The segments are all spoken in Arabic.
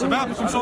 شباب مش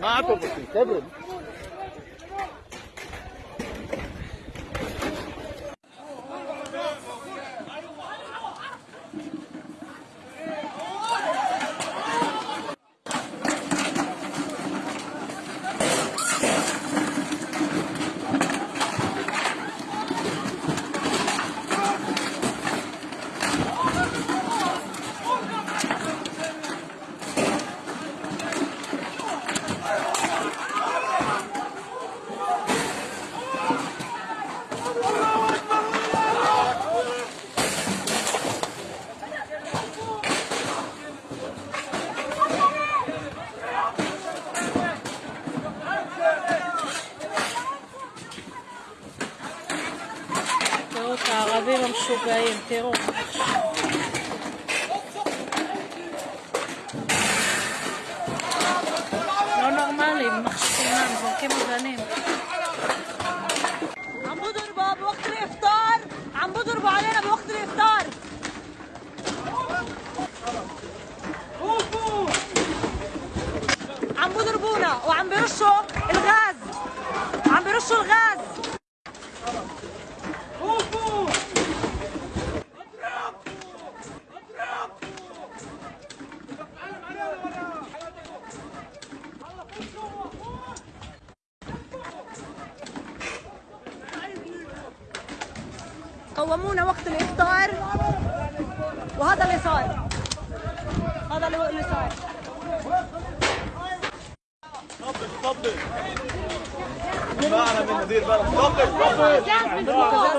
مشوربه هون غادي راهم الشوبايين تيرو. لو نورمالي مخشينا نبغي كيما زانين عم بضربوا بوقت الإفطار. عم بضربوا علينا بوقت الإفطار. عم بضربونا وعم بيرشوا قومونا وقت الإفطار. وهذا اللي صار. هذا اللي صار. معنا من مدير بلد.